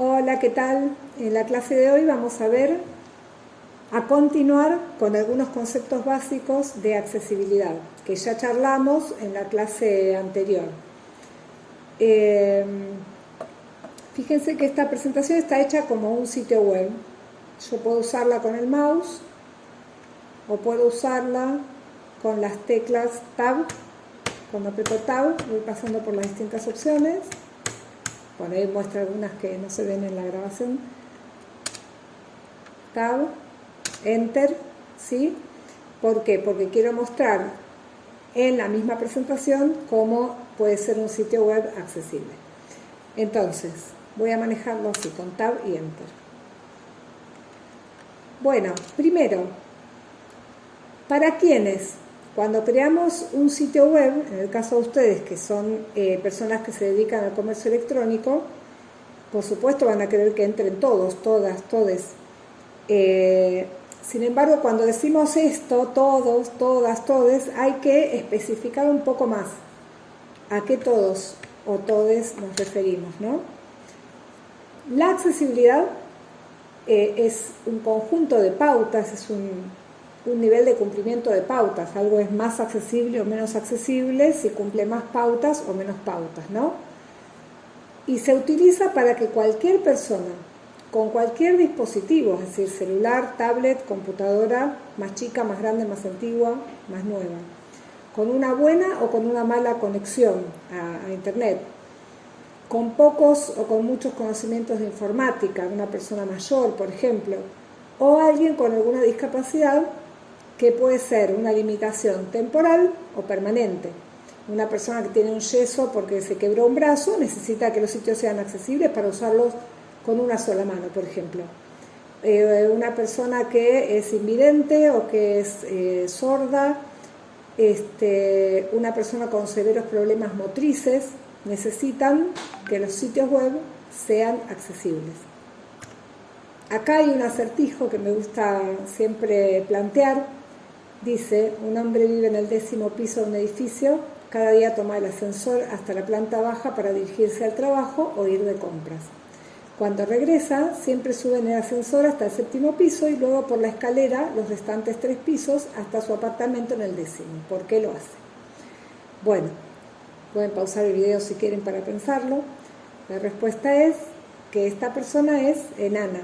Hola, ¿qué tal? En la clase de hoy vamos a ver, a continuar con algunos conceptos básicos de accesibilidad, que ya charlamos en la clase anterior. Eh, fíjense que esta presentación está hecha como un sitio web. Yo puedo usarla con el mouse o puedo usarla con las teclas Tab. Cuando aprieto Tab voy pasando por las distintas opciones por ahí muestra algunas que no se ven en la grabación. Tab, Enter, ¿sí? ¿Por qué? Porque quiero mostrar en la misma presentación cómo puede ser un sitio web accesible. Entonces, voy a manejarlo así, con Tab y Enter. Bueno, primero, ¿para quiénes? Cuando creamos un sitio web, en el caso de ustedes que son eh, personas que se dedican al comercio electrónico, por supuesto van a querer que entren todos, todas, todes. Eh, sin embargo, cuando decimos esto, todos, todas, todes, hay que especificar un poco más a qué todos o todes nos referimos, ¿no? La accesibilidad eh, es un conjunto de pautas, es un, un nivel de cumplimiento de pautas. Algo es más accesible o menos accesible si cumple más pautas o menos pautas, ¿no? Y se utiliza para que cualquier persona, con cualquier dispositivo, es decir, celular, tablet, computadora, más chica, más grande, más antigua, más nueva, con una buena o con una mala conexión a, a Internet, con pocos o con muchos conocimientos de informática, una persona mayor, por ejemplo, o alguien con alguna discapacidad que puede ser una limitación temporal o permanente. Una persona que tiene un yeso porque se quebró un brazo necesita que los sitios sean accesibles para usarlos con una sola mano, por ejemplo. Eh, una persona que es invidente o que es eh, sorda, este, una persona con severos problemas motrices, necesitan que los sitios web sean accesibles. Acá hay un acertijo que me gusta siempre plantear, Dice, un hombre vive en el décimo piso de un edificio, cada día toma el ascensor hasta la planta baja para dirigirse al trabajo o ir de compras. Cuando regresa, siempre sube en el ascensor hasta el séptimo piso y luego por la escalera los restantes tres pisos hasta su apartamento en el décimo. ¿Por qué lo hace? Bueno, pueden pausar el video si quieren para pensarlo. La respuesta es que esta persona es enana.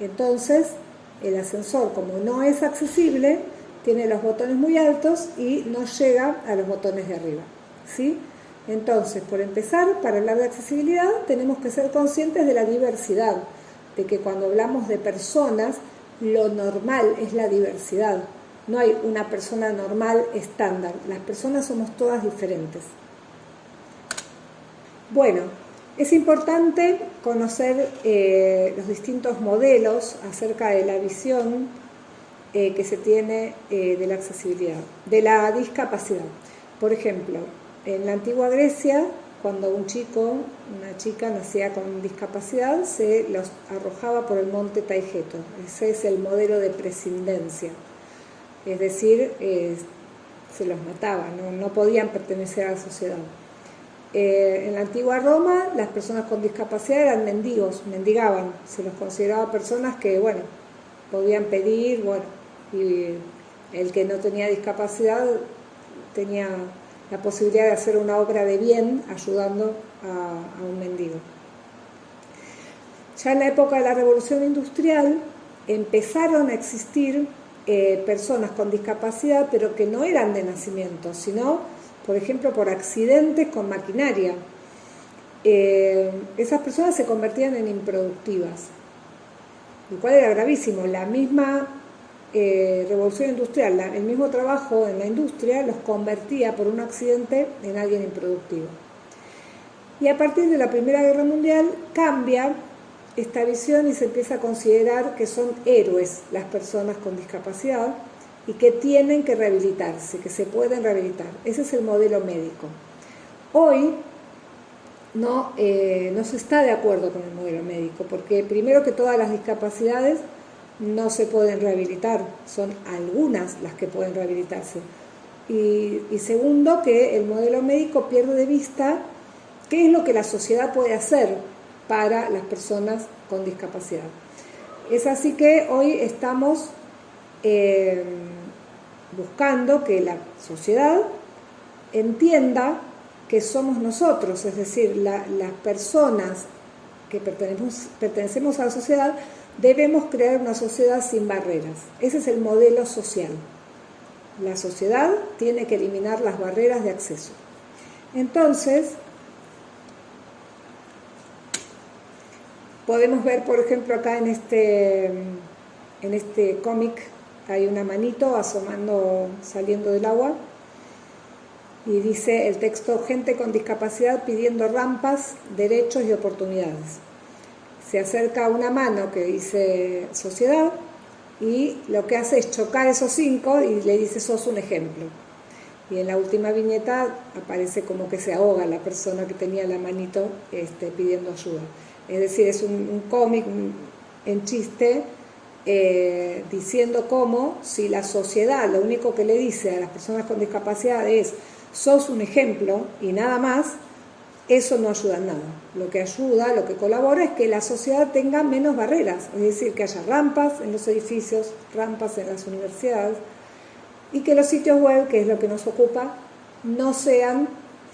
Entonces, el ascensor, como no es accesible, tiene los botones muy altos y no llega a los botones de arriba. ¿sí? Entonces, por empezar, para hablar de accesibilidad tenemos que ser conscientes de la diversidad, de que cuando hablamos de personas, lo normal es la diversidad. No hay una persona normal estándar, las personas somos todas diferentes. Bueno, es importante conocer eh, los distintos modelos acerca de la visión eh, que se tiene eh, de la accesibilidad, de la discapacidad. Por ejemplo, en la antigua Grecia, cuando un chico, una chica nacía con discapacidad, se los arrojaba por el monte Taigeto. Ese es el modelo de prescindencia. Es decir, eh, se los mataba, no, podían pertenecer a la sociedad. en la antigua Roma, las personas con discapacidad eran mendigos, mendigaban, se los consideraba personas que, bueno, podían pedir, bueno, y el que no tenía discapacidad tenía la posibilidad de hacer una obra de bien ayudando a, un mendigo. Ya en la época de la revolución industrial empezaron a existir eh, personas con discapacidad, pero que no eran de nacimiento, sino, por ejemplo, por accidentes con maquinaria. Eh, esas personas se convertían en improductivas, lo cual era gravísimo. La misma eh, revolución industrial, el mismo trabajo en la industria los convertía por un accidente en alguien improductivo. Y a partir de la Primera Guerra Mundial cambia esta visión y se empieza a considerar que son héroes las personas con discapacidad y que tienen que rehabilitarse, que se pueden rehabilitar. Ese es el modelo médico. Hoy no, eh, no se está de acuerdo con el modelo médico, porque primero que todas las discapacidades no se pueden rehabilitar, son algunas las que pueden rehabilitarse. Y, segundo, que el modelo médico pierde de vista qué es lo que la sociedad puede hacer para las personas con discapacidad. Es así que hoy estamos eh, buscando que la sociedad entienda que somos nosotros, es decir, las personas que pertenecemos, pertenecemos a la sociedad, debemos crear una sociedad sin barreras. Ese es el modelo social. La sociedad tiene que eliminar las barreras de acceso. Entonces, podemos ver, por ejemplo, acá en este, en este cómic hay una manito asomando, saliendo del agua, y dice el texto, gente con discapacidad pidiendo rampas, derechos y oportunidades. Se acerca una mano que dice sociedad y lo que hace es chocar esos cinco y le dice sos un ejemplo. Y en la última viñeta aparece como que se ahoga la persona que tenía la manito este, pidiendo ayuda. Es decir, es un, cómic en chiste eh, diciendo cómo si la sociedad lo único que le dice a las personas con discapacidad es sos un ejemplo y nada más, eso no ayuda en nada. Lo que ayuda, lo que colabora es que la sociedad tenga menos barreras, es decir, que haya rampas en los edificios, rampas en las universidades y que los sitios web, que es lo que nos ocupa, no sean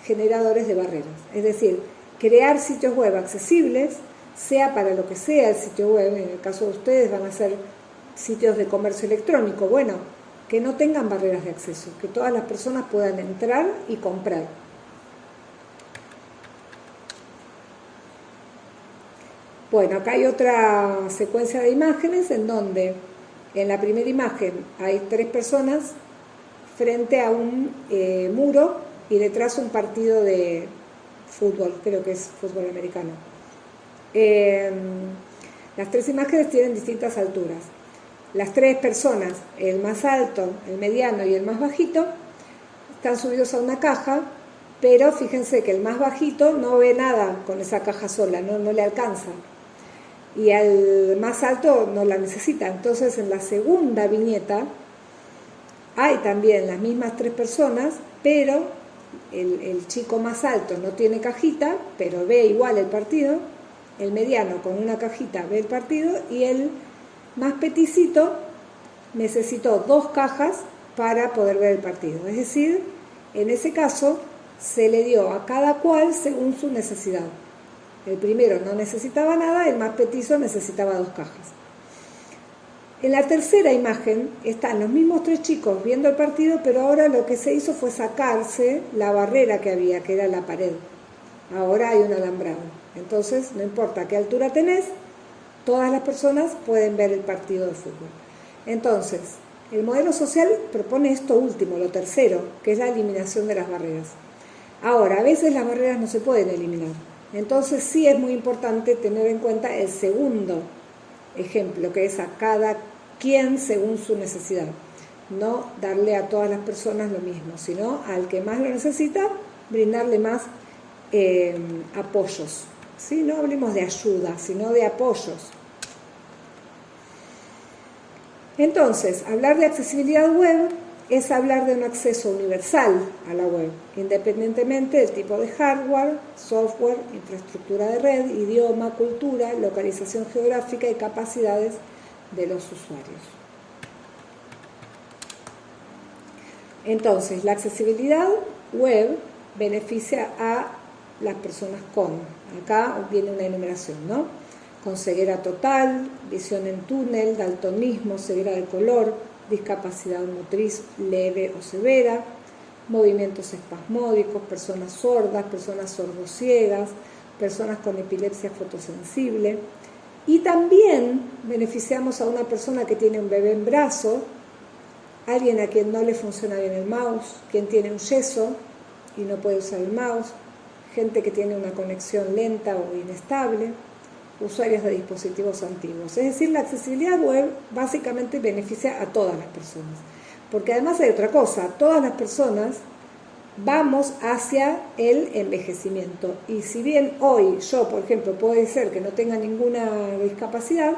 generadores de barreras. Es decir, crear sitios web accesibles, sea para lo que sea el sitio web, en el caso de ustedes van a ser sitios de comercio electrónico, bueno, que no tengan barreras de acceso, que todas las personas puedan entrar y comprar. Bueno, acá hay otra secuencia de imágenes en donde en la primera imagen hay tres personas frente a un eh, muro y detrás un partido de fútbol, creo que es fútbol americano. Em, las tres imágenes tienen distintas alturas las tres personas, el más alto, el mediano y el más bajito, están subidos a una caja, pero fíjense que el más bajito no ve nada con esa caja sola, no, no le alcanza. Y al más alto no la necesita. Entonces en la segunda viñeta hay también las mismas tres personas, pero el, chico más alto no tiene cajita, pero ve igual el partido, el mediano con una cajita ve el partido y el más peticito necesitó dos cajas para poder ver el partido. Es decir, en ese caso se le dio a cada cual según su necesidad. El primero no necesitaba nada, el más petizo necesitaba dos cajas. En la tercera imagen están los mismos tres chicos viendo el partido, pero ahora lo que se hizo fue sacarse la barrera que había, que era la pared. Ahora hay un alambrado. Entonces, no importa qué altura tenés, todas las personas pueden ver el partido de fútbol. Entonces, el modelo social propone esto último, lo tercero, que es la eliminación de las barreras. Ahora, a veces las barreras no se pueden eliminar. Entonces sí es muy importante tener en cuenta el segundo ejemplo, que es a cada quien según su necesidad. No darle a todas las personas lo mismo, sino al que más lo necesita, brindarle más eh, apoyos. ¿Sí? No hablemos de ayuda, sino de apoyos. Entonces, hablar de accesibilidad web es hablar de un acceso universal a la web, independientemente del tipo de hardware, software, infraestructura de red, idioma, cultura, localización geográfica y capacidades de los usuarios. Entonces, la accesibilidad web beneficia a las personas con, acá viene una enumeración, ¿no? con ceguera total, visión en túnel, daltonismo, ceguera de color, discapacidad motriz leve o severa, movimientos espasmódicos, personas sordas, personas sordociegas, personas con epilepsia fotosensible. Y también beneficiamos a una persona que tiene un bebé en brazo, alguien a quien no le funciona bien el mouse, quien tiene un yeso y no puede usar el mouse, gente que tiene una conexión lenta o inestable, usuarios de dispositivos antiguos. Es decir, la accesibilidad web básicamente beneficia a todas las personas. Porque además hay otra cosa, todas las personas vamos hacia el envejecimiento. Y si bien hoy yo, por ejemplo, puede ser que no tenga ninguna discapacidad,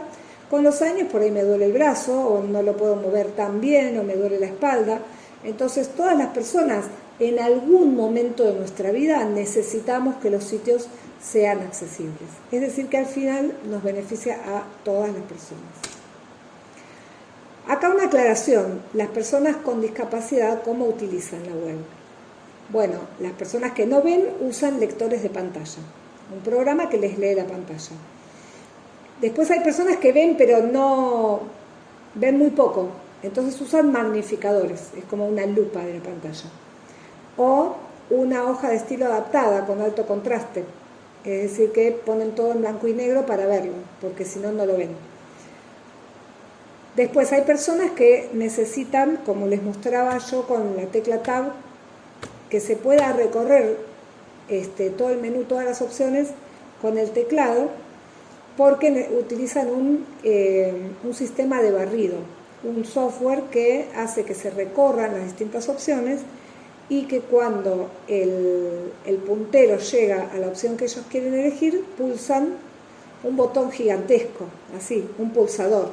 con los años por ahí me duele el brazo o no lo puedo mover tan bien o me duele la espalda. Entonces todas las personas en algún momento de nuestra vida necesitamos que los sitios sean accesibles. Es decir, que al final nos beneficia a todas las personas. Acá una aclaración, las personas con discapacidad, ¿cómo utilizan la web? Bueno, las personas que no ven usan lectores de pantalla, un programa que les lee la pantalla. Después hay personas que ven pero no ven muy poco, entonces usan magnificadores, es como una lupa de la pantalla. O una hoja de estilo adaptada con alto contraste, es decir, que ponen todo en blanco y negro para verlo, porque si no, no lo ven. Después hay personas que necesitan, como les mostraba yo con la tecla Tab, que se pueda recorrer este, todo el menú, todas las opciones con el teclado, porque utilizan eh, un sistema de barrido, un software que hace que se recorran las distintas opciones y que cuando el, puntero llega a la opción que ellos quieren elegir, pulsan un botón gigantesco, así, un pulsador,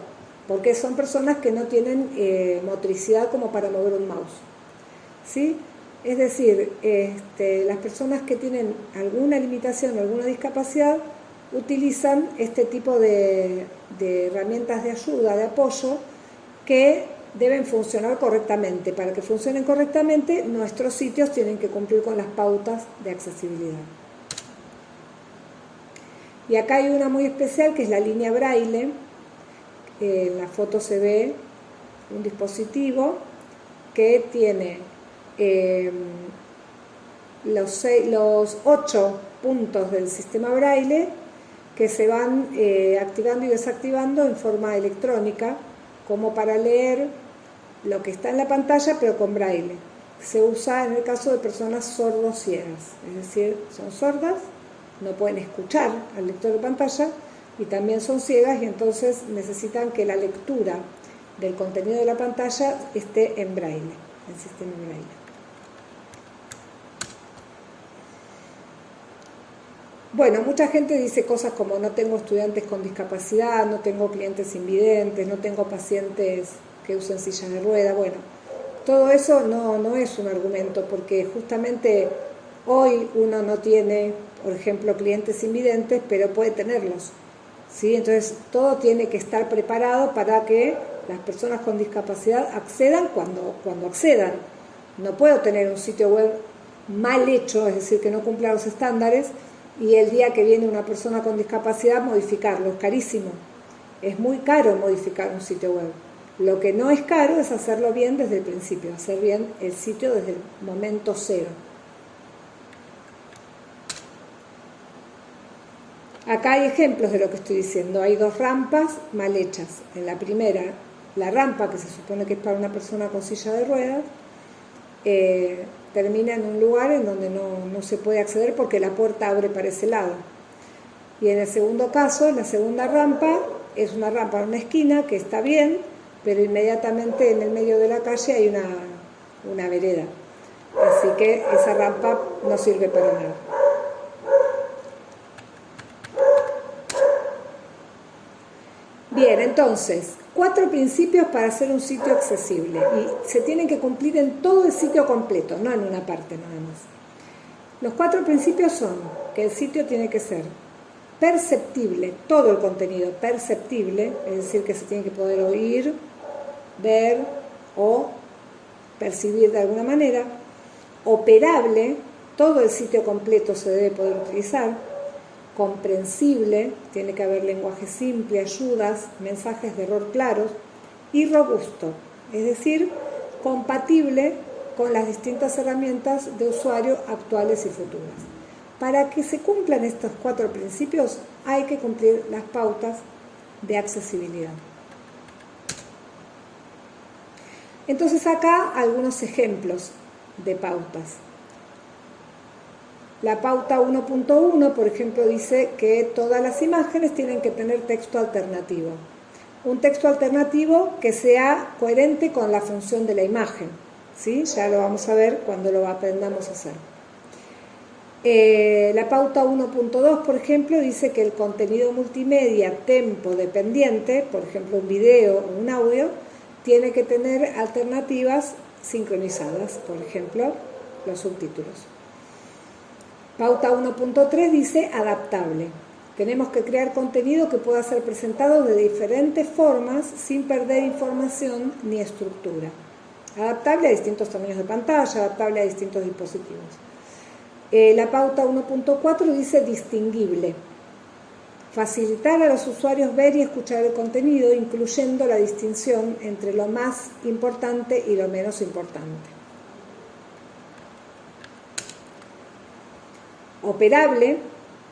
porque son personas que no tienen eh, motricidad como para mover un mouse. ¿sí? Es decir, este, las personas que tienen alguna limitación, alguna discapacidad, utilizan este tipo de, de herramientas de ayuda, de apoyo, que deben funcionar correctamente. Para que funcionen correctamente, nuestros sitios tienen que cumplir con las pautas de accesibilidad. Y acá hay una muy especial que es la línea braille. en la foto se ve un dispositivo que tiene eh, los, los ocho puntos del sistema braille que se van eh, activando y desactivando en forma electrónica como para leer lo que está en la pantalla, pero con braille. Se usa en el caso de personas sordo-ciegas, es decir, son sordas, no pueden escuchar al lector de pantalla y también son ciegas y entonces necesitan que la lectura del contenido de la pantalla esté en braille, en sistema braille. Bueno, mucha gente dice cosas como no tengo estudiantes con discapacidad, no tengo clientes invidentes, no tengo pacientes que usen silla de rueda. Bueno, todo eso no, no es un argumento porque justamente hoy uno no tiene, por ejemplo, clientes invidentes, pero puede tenerlos. ¿sí? Entonces, todo tiene que estar preparado para que las personas con discapacidad accedan cuando, cuando accedan. No puedo tener un sitio web mal hecho, es decir, que no cumpla los estándares, y el día que viene una persona con discapacidad modificarlo. Es carísimo. Es muy caro modificar un sitio web. Lo que no es caro es hacerlo bien desde el principio, hacer bien el sitio desde el momento cero. Acá hay ejemplos de lo que estoy diciendo. Hay dos rampas mal hechas. En la primera, la rampa, que se supone que es para una persona con silla de ruedas, eh, termina en un lugar en donde no, no se puede acceder porque la puerta abre para ese lado. Y en el segundo caso, la segunda rampa es una rampa en una esquina que está bien, pero inmediatamente en el medio de la calle hay una, una vereda. Así que esa rampa no sirve para nada. Bien, entonces, cuatro principios para hacer un sitio accesible y se tienen que cumplir en todo el sitio completo, no en una parte nada más. Los cuatro principios son que el sitio tiene que ser perceptible, todo el contenido perceptible, es decir, que se tiene que poder oír, ver o percibir de alguna manera, operable, todo el sitio completo se debe poder utilizar, comprensible, tiene que haber lenguaje simple, ayudas, mensajes de error claros, y robusto, es decir, compatible con las distintas herramientas de usuario actuales y futuras. Para que se cumplan estos cuatro principios hay que cumplir las pautas de accesibilidad. Entonces acá algunos ejemplos de pautas. La pauta 1.1, por ejemplo, dice que todas las imágenes tienen que tener texto alternativo. Un texto alternativo que sea coherente con la función de la imagen. ¿sí? Ya lo vamos a ver cuando lo aprendamos a hacer. Eh, la pauta 1.2, por ejemplo, dice que el contenido multimedia tempo dependiente, por ejemplo un video o un audio, tiene que tener alternativas sincronizadas, por ejemplo, los subtítulos. Pauta 1.3 dice adaptable. Tenemos que crear contenido que pueda ser presentado de diferentes formas sin perder información ni estructura. Adaptable a distintos tamaños de pantalla, adaptable a distintos dispositivos. Eh, la pauta 1.4 dice distinguible. Facilitar a los usuarios ver y escuchar el contenido, incluyendo la distinción entre lo más importante y lo menos importante. Operable,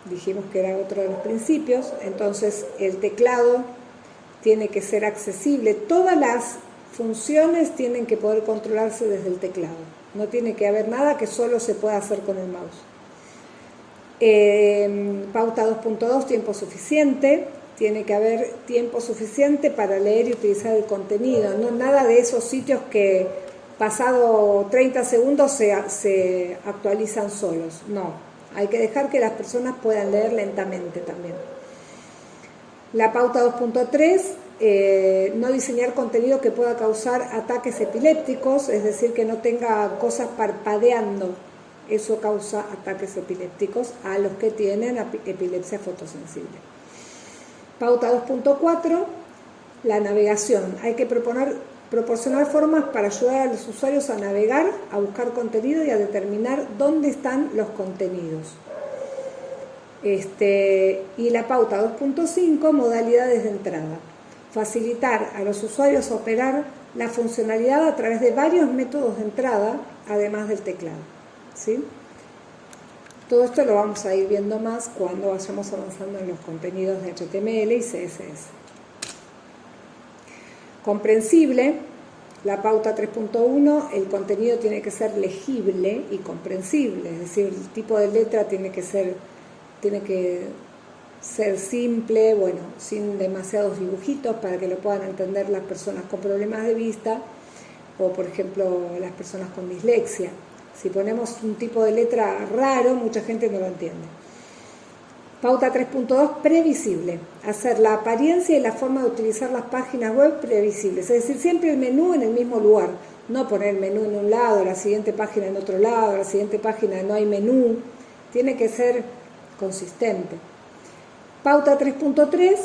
dijimos que era otro de los principios, entonces el teclado tiene que ser accesible. Todas las funciones tienen que poder controlarse desde el teclado. No tiene que haber nada que solo se pueda hacer con el mouse. Eh, pauta 2.2, tiempo suficiente. Tiene que haber tiempo suficiente para leer y utilizar el contenido. No nada de esos sitios que pasado 30 segundos se, se actualizan solos. No, hay que dejar que las personas puedan leer lentamente también. La pauta 2.3 eh, no diseñar contenido que pueda causar ataques epilépticos, es decir, que no tenga cosas parpadeando. Eso causa ataques epilépticos a los que tienen epilepsia fotosensible. Pauta 2.4, la navegación. Hay que proponer, proporcionar formas para ayudar a los usuarios a navegar, a buscar contenido y a determinar dónde están los contenidos. Este, y la pauta 2.5, modalidades de entrada facilitar a los usuarios operar la funcionalidad a través de varios métodos de entrada, además del teclado. ¿sí? Todo esto lo vamos a ir viendo más cuando vayamos avanzando en los contenidos de HTML y CSS. Comprensible, la pauta 3.1, el contenido tiene que ser legible y comprensible, es decir, el tipo de letra tiene que ser, tiene que ser simple, bueno, sin demasiados dibujitos para que lo puedan entender las personas con problemas de vista o por ejemplo las personas con dislexia. Si ponemos un tipo de letra raro, mucha gente no lo entiende. Pauta 3.2, previsible. Hacer la apariencia y la forma de utilizar las páginas web previsibles. Es decir, siempre el menú en el mismo lugar. No poner el menú en un lado, la siguiente página en otro lado, la siguiente página no hay menú. Tiene que ser consistente. Pauta 3.3,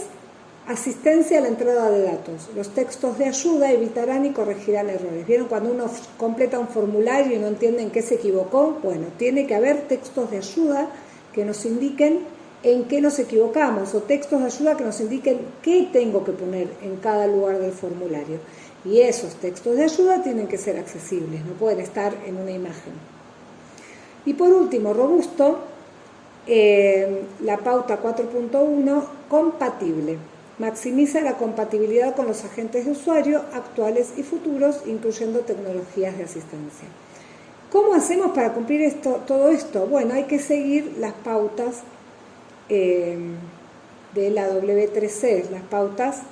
asistencia a la entrada de datos. Los textos de ayuda evitarán y corregirán errores. ¿Vieron cuando uno completa un formulario y no entiende en qué se equivocó? Bueno, tiene que haber textos de ayuda que nos indiquen en qué nos equivocamos o textos de ayuda que nos indiquen qué tengo que poner en cada lugar del formulario. Y esos textos de ayuda tienen que ser accesibles, no pueden estar en una imagen. Y por último, robusto, eh, la pauta 4.1, compatible. Maximiza la compatibilidad con los agentes de usuario actuales y futuros, incluyendo tecnologías de asistencia. ¿Cómo hacemos para cumplir esto, todo esto? Bueno, hay que seguir las pautas eh, de la W3C, las pautas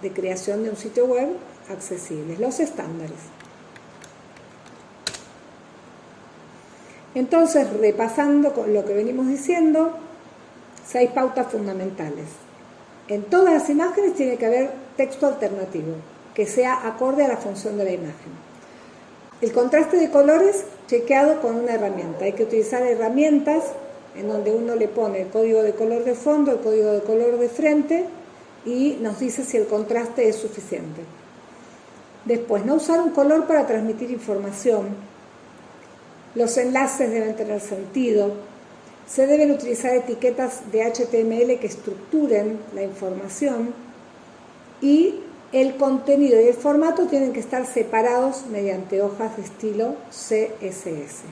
de creación de un sitio web accesible, los estándares. Entonces, repasando con lo que venimos diciendo, seis pautas fundamentales. En todas las imágenes tiene que haber texto alternativo, que sea acorde a la función de la imagen. El contraste de colores chequeado con una herramienta. Hay que utilizar herramientas en donde uno le pone el código de color de fondo, el código de color de frente y nos dice si el contraste es suficiente. Después, no usar un color para transmitir información, los enlaces deben tener sentido. Se deben utilizar etiquetas de HTML que estructuren la información y el contenido y el formato tienen que estar separados mediante hojas de estilo CSS.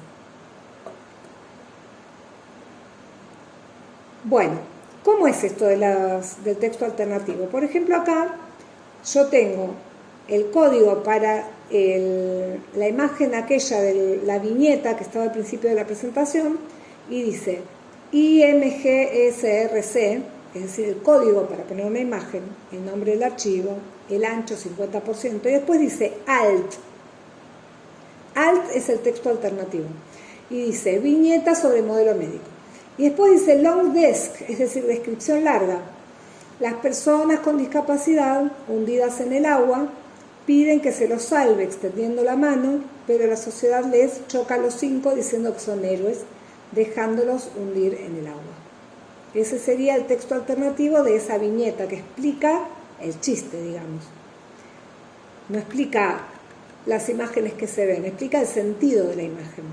Bueno, ¿cómo es esto de del texto alternativo? Por ejemplo, acá yo tengo el código para la imagen aquella de la viñeta que estaba al principio de la presentación y dice IMGSRC, es decir, el código para poner una imagen, el nombre del archivo, el ancho 50%, y después dice ALT. ALT es el texto alternativo. Y dice viñeta sobre modelo médico. Y después dice long desk, es decir, descripción larga. Las personas con discapacidad hundidas en el agua piden que se los salve extendiendo la mano, pero la sociedad les choca a los cinco diciendo que son héroes. dejándolos hundir en el agua. Ese sería el texto alternativo de esa viñeta que explica el chiste, digamos. No explica las imágenes que se ven, explica el sentido de la imagen.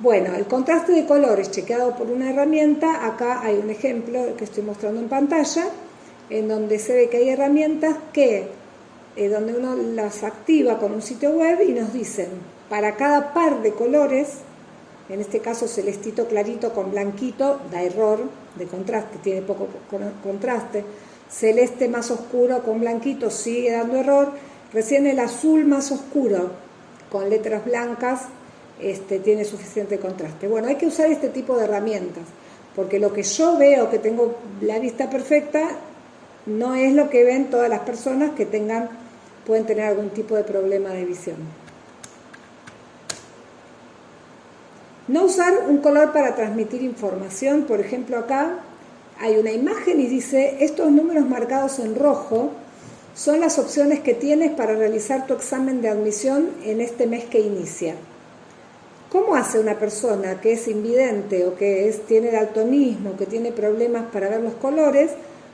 Bueno, el contraste de colores chequeado por una herramienta, acá hay un ejemplo que estoy mostrando en pantalla, en donde se ve que hay herramientas que, eh, donde uno las activa con un sitio web y nos dicen, para cada par de colores, en este caso celestito clarito con blanquito, da error de contraste, tiene poco contraste, celeste más oscuro con blanquito sigue dando error, recién el azul más oscuro con letras blancas este, tiene suficiente contraste. Bueno, hay que usar este tipo de herramientas, porque lo que yo veo que tengo la vista perfecta no es lo que ven todas las personas que tengan, pueden tener algún tipo de problema de visión. No usar un color para transmitir información, por ejemplo acá hay una imagen y dice, estos números marcados en rojo son las opciones que tienes para realizar tu examen de admisión en este mes que inicia. ¿Cómo hace una persona que es invidente o que es, tiene daltonismo, que tiene problemas para ver los colores,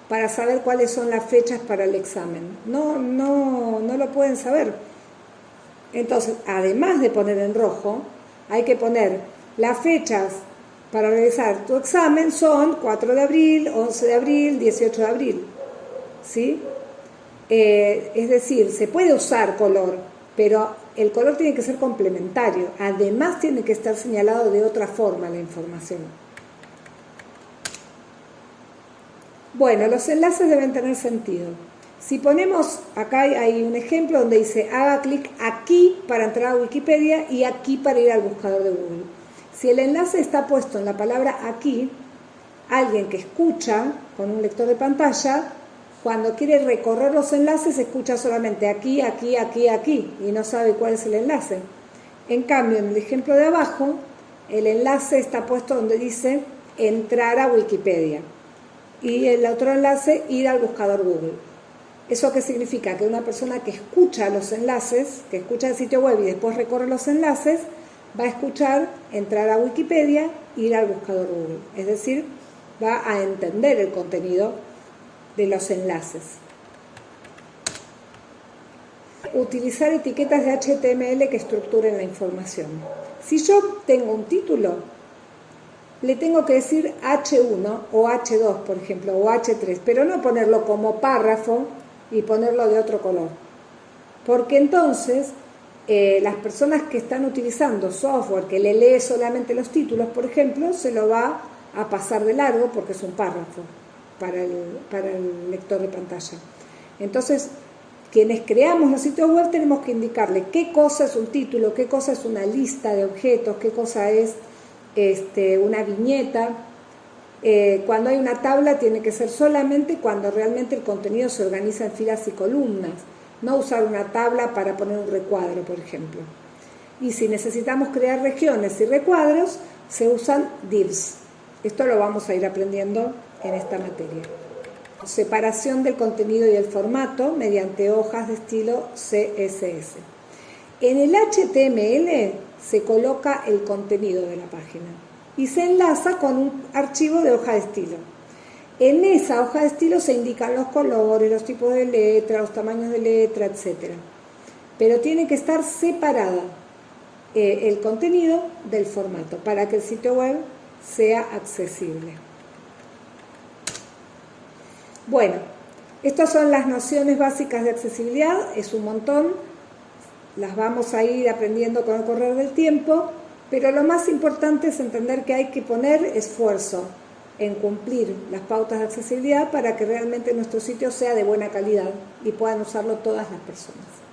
para saber cuáles son las fechas para el examen? No, no, no lo pueden saber. Entonces, además de poner en rojo, hay que poner las fechas para realizar tu examen son 4 de abril, 11 de abril, 18 de abril. ¿Sí? Eh, es decir, se puede usar color, pero el color tiene que ser complementario. Además tiene que estar señalado de otra forma la información. Bueno, los enlaces deben tener sentido. Si ponemos, acá hay un ejemplo donde dice haga clic aquí para entrar a Wikipedia y aquí para ir al buscador de Google. Si el enlace está puesto en la palabra aquí, alguien que escucha con un lector de pantalla, cuando quiere recorrer los enlaces, escucha solamente aquí, aquí, aquí, aquí y no sabe cuál es el enlace. En cambio, en el ejemplo de abajo, el enlace está puesto donde dice entrar a Wikipedia y el otro enlace ir al buscador Google. ¿Eso qué significa? Que una persona que escucha los enlaces, que escucha el sitio web y después recorre los enlaces, va a escuchar, entrar a Wikipedia, ir al buscador Google. Es decir, va a entender el contenido de los enlaces. Utilizar etiquetas de HTML que estructuren la información. Si yo tengo un título, le tengo que decir H1 o H2, por ejemplo, o H3, pero no ponerlo como párrafo y ponerlo de otro color. Porque entonces eh, las personas que están utilizando software que le lee solamente los títulos, por ejemplo, se lo va a pasar de largo porque es un párrafo para el, para el lector de pantalla. Entonces, quienes creamos los sitios web tenemos que indicarle qué cosa es un título, qué cosa es una lista de objetos, qué cosa es este, una viñeta. Eh, cuando hay una tabla tiene que ser solamente cuando realmente el contenido se organiza en filas y columnas no usar una tabla para poner un recuadro, por ejemplo. Y si necesitamos crear regiones y recuadros, se usan divs. Esto lo vamos a ir aprendiendo en esta materia. Separación del contenido y el formato mediante hojas de estilo CSS. En el HTML se coloca el contenido de la página y se enlaza con un archivo de hoja de estilo. En esa hoja de estilo se indican los colores, los tipos de letra, los tamaños de letra, etc. Pero tiene que estar separada eh, el contenido del formato para que el sitio web sea accesible. Bueno, estas son las nociones básicas de accesibilidad, es un montón, las vamos a ir aprendiendo con el correr del tiempo, pero lo más importante es entender que hay que poner esfuerzo, en cumplir las pautas de accesibilidad para que realmente nuestro sitio sea de buena calidad y puedan usarlo todas las personas.